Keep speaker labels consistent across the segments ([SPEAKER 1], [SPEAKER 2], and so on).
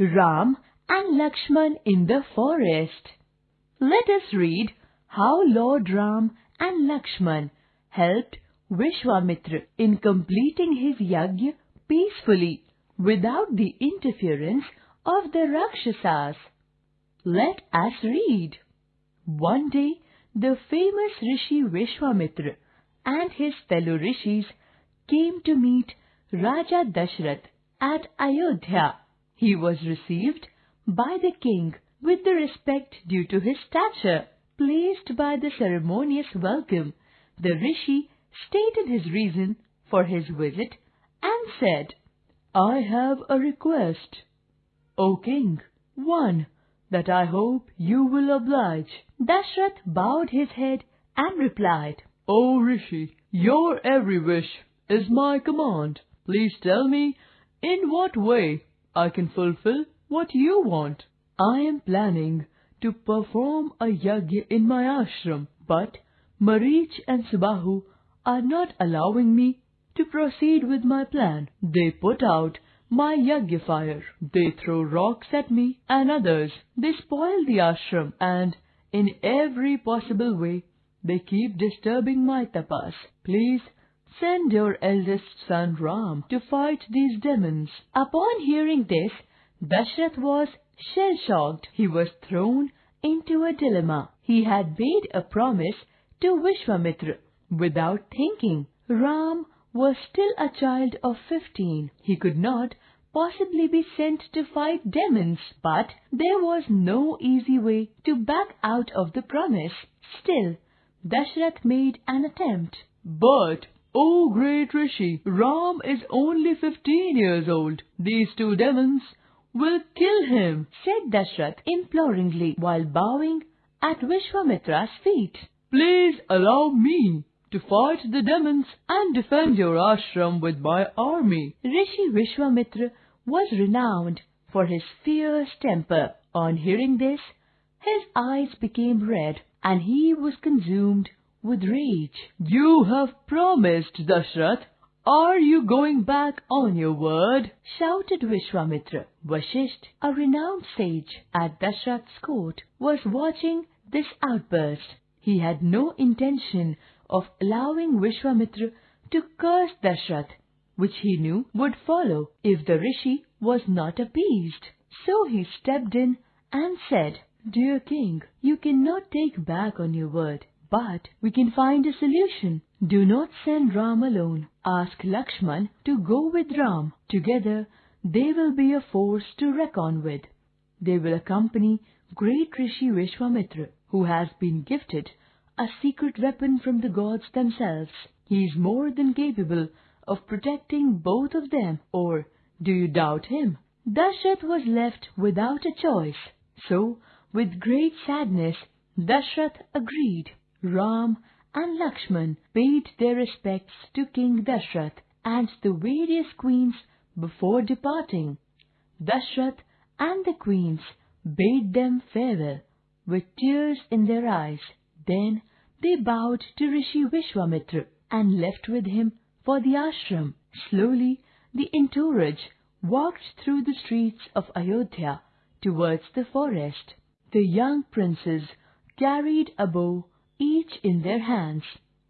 [SPEAKER 1] Ram and Lakshman in the forest. Let us read how Lord Ram and Lakshman helped Vishwamitra in completing his yajna peacefully without the interference of the Rakshasas. Let us read. One day, the famous Rishi Vishwamitra and his fellow rishis came to meet Raja Dashrath at Ayodhya. He was received by the king with the respect due to his stature. Pleased by the ceremonious welcome, the rishi stated his reason for his visit and said, I have a request. O king, one that I hope you will oblige. Dashrath bowed his head and replied, O rishi, your every wish is my command. Please tell me in what way I can fulfill what you want. I am planning to perform a yajna in my ashram, but Marich and Subahu are not allowing me to proceed with my plan. They put out my yajna fire. They throw rocks at me and others. They spoil the ashram and in every possible way they keep disturbing my tapas. Please Send your eldest son Ram to fight these demons. Upon hearing this, Dashrath was shell-shocked. He was thrown into a dilemma. He had made a promise to Vishwamitra without thinking. Ram was still a child of fifteen. He could not possibly be sent to fight demons, but there was no easy way to back out of the promise. Still, Dashrath made an attempt. But O great Rishi, Ram is only fifteen years old. These two demons will kill him, said Dashrath imploringly while bowing at Vishwamitra's feet. Please allow me to fight the demons and defend your ashram with my army. Rishi Vishwamitra was renowned for his fierce temper. On hearing this, his eyes became red and he was consumed with rage. You have promised, Dashrath. Are you going back on your word? shouted Vishwamitra. Vashisht, a renowned sage at Dashrath's court, was watching this outburst. He had no intention of allowing Vishwamitra to curse Dashrath, which he knew would follow if the rishi was not appeased. So he stepped in and said, Dear king, you cannot take back on your word. But we can find a solution. Do not send Ram alone. Ask Lakshman to go with Ram. Together they will be a force to reckon with. They will accompany great Rishi Vishwamitra, who has been gifted a secret weapon from the gods themselves. He is more than capable of protecting both of them. Or do you doubt him? Dashrath was left without a choice. So, with great sadness, Dashrath agreed. Ram and Lakshman paid their respects to King Dashrath and the various queens before departing. Dashrath and the queens bade them farewell with tears in their eyes. Then they bowed to Rishi Vishwamitra and left with him for the ashram. Slowly the entourage walked through the streets of Ayodhya towards the forest. The young princes carried a bow each in their hands.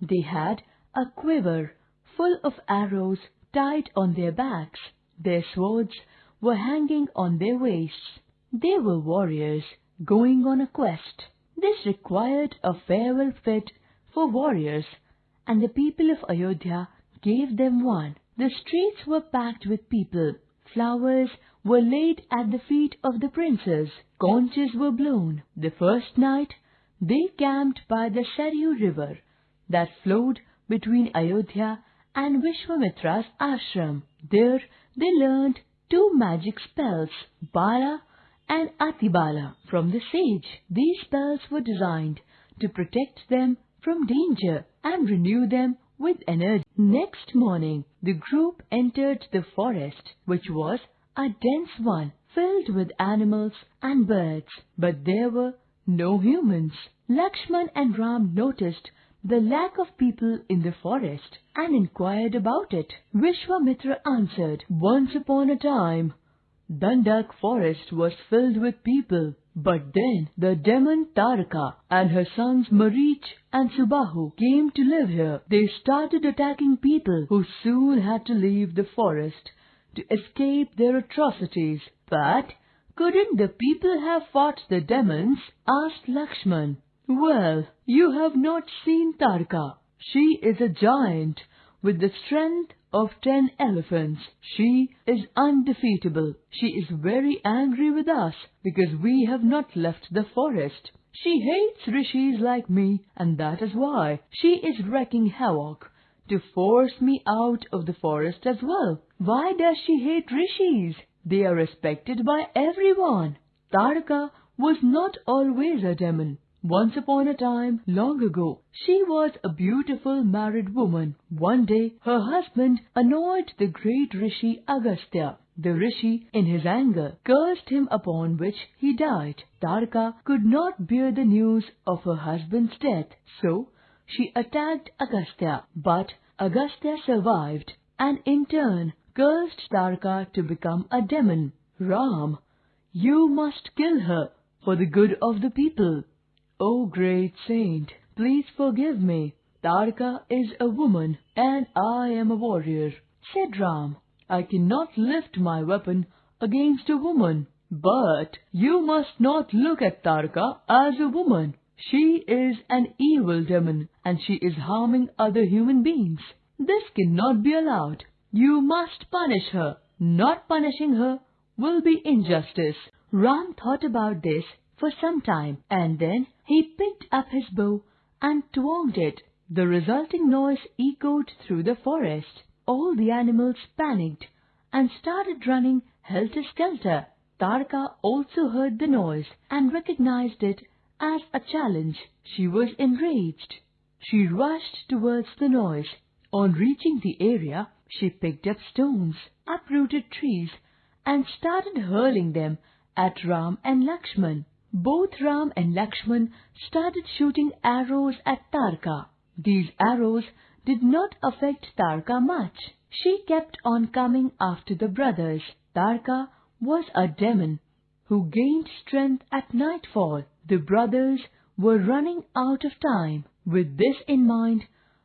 [SPEAKER 1] They had a quiver full of arrows tied on their backs. Their swords were hanging on their waists. They were warriors going on a quest. This required a farewell fit for warriors, and the people of Ayodhya gave them one. The streets were packed with people. Flowers were laid at the feet of the princes. Conches were blown. The first night they camped by the Saryu river that flowed between Ayodhya and Vishwamitra's ashram. There they learned two magic spells, Bala and Atibala, from the sage. These spells were designed to protect them from danger and renew them with energy. Next morning, the group entered the forest, which was a dense one, filled with animals and birds, but there were no humans. Lakshman and Ram noticed the lack of people in the forest and inquired about it. Vishwamitra answered, Once upon a time, Dandak forest was filled with people. But then the demon Taraka and her sons Marich and Subahu came to live here. They started attacking people who soon had to leave the forest to escape their atrocities. But couldn't the people have fought the demons? asked Lakshman. Well, you have not seen Taraka. She is a giant with the strength of ten elephants. She is undefeatable. She is very angry with us because we have not left the forest. She hates rishis like me and that is why she is wreaking havoc to force me out of the forest as well. Why does she hate rishis? They are respected by everyone. Taraka was not always a demon. Once upon a time, long ago, she was a beautiful married woman. One day, her husband annoyed the great rishi Agastya. The rishi, in his anger, cursed him upon which he died. Taraka could not bear the news of her husband's death, so she attacked Agastya. But Agastya survived and in turn cursed Taraka to become a demon. Ram, you must kill her for the good of the people. O great saint, please forgive me. Taraka is a woman and I am a warrior, said Ram. I cannot lift my weapon against a woman. But you must not look at Taraka as a woman. She is an evil demon and she is harming other human beings. This cannot be allowed. You must punish her. Not punishing her will be injustice. Ram thought about this for some time, and then he picked up his bow and twanged it. The resulting noise echoed through the forest. All the animals panicked and started running helter-skelter. Taraka also heard the noise and recognized it as a challenge. She was enraged. She rushed towards the noise. On reaching the area, she picked up stones, uprooted trees, and started hurling them at Ram and Lakshman. Both Ram and Lakshman started shooting arrows at Taraka. These arrows did not affect Taraka much. She kept on coming after the brothers. Taraka was a demon who gained strength at nightfall. The brothers were running out of time. With this in mind,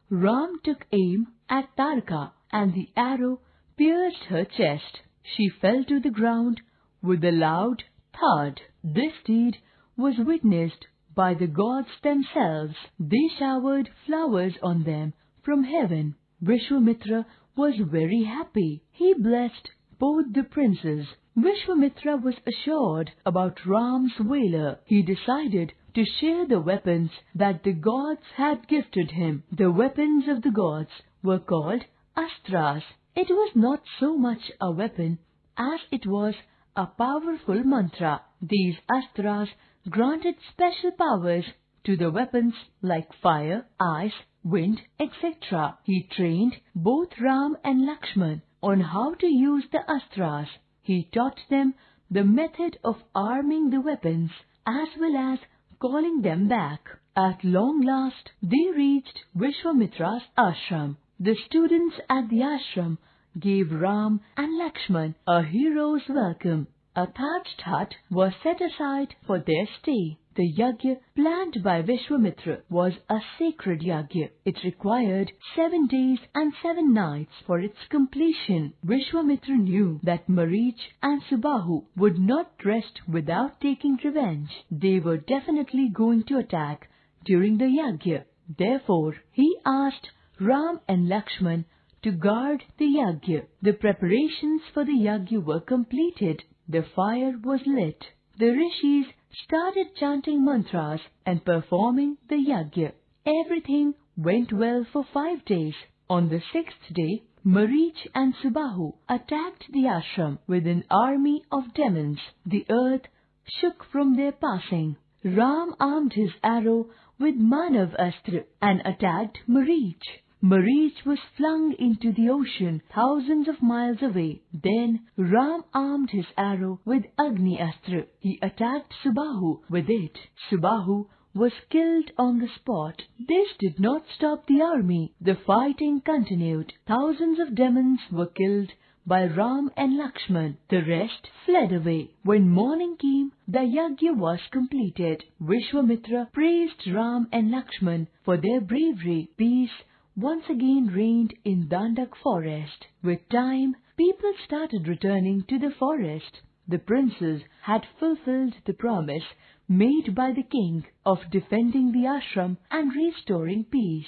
[SPEAKER 1] Ram took aim at Taraka and the arrow pierced her chest. She fell to the ground with a loud thud. This deed was witnessed by the gods themselves. They showered flowers on them from heaven. Vishwamitra was very happy. He blessed both the princes. Vishwamitra was assured about Ram's valor. He decided to share the weapons that the gods had gifted him. The weapons of the gods were called astras. It was not so much a weapon as it was a powerful mantra. These astras granted special powers to the weapons like fire, ice, wind, etc. He trained both Ram and Lakshman on how to use the astras. He taught them the method of arming the weapons as well as calling them back. At long last, they reached Vishwamitra's ashram. The students at the ashram gave Ram and Lakshman a hero's welcome. A thatched hut was set aside for their stay. The yajna planned by Vishwamitra was a sacred yajna. It required seven days and seven nights for its completion. Vishwamitra knew that Marich and Subahu would not rest without taking revenge. They were definitely going to attack during the yajna. Therefore, he asked Ram and Lakshman to guard the yajna. The preparations for the yajna were completed. The fire was lit. The rishis started chanting mantras and performing the yajna. Everything went well for five days. On the sixth day, Marich and Subahu attacked the ashram with an army of demons. The earth shook from their passing. Ram armed his arrow with Manav Astra and attacked Marich. Marich was flung into the ocean thousands of miles away. Then Ram armed his arrow with Agni Astra. He attacked Subahu with it. Subahu was killed on the spot. This did not stop the army. The fighting continued. Thousands of demons were killed by Ram and Lakshman. The rest fled away. When morning came, the yajna was completed. Vishwamitra praised Ram and Lakshman for their bravery. Peace once again reigned in Dandak forest. With time, people started returning to the forest. The princes had fulfilled the promise made by the king of defending the ashram and restoring peace.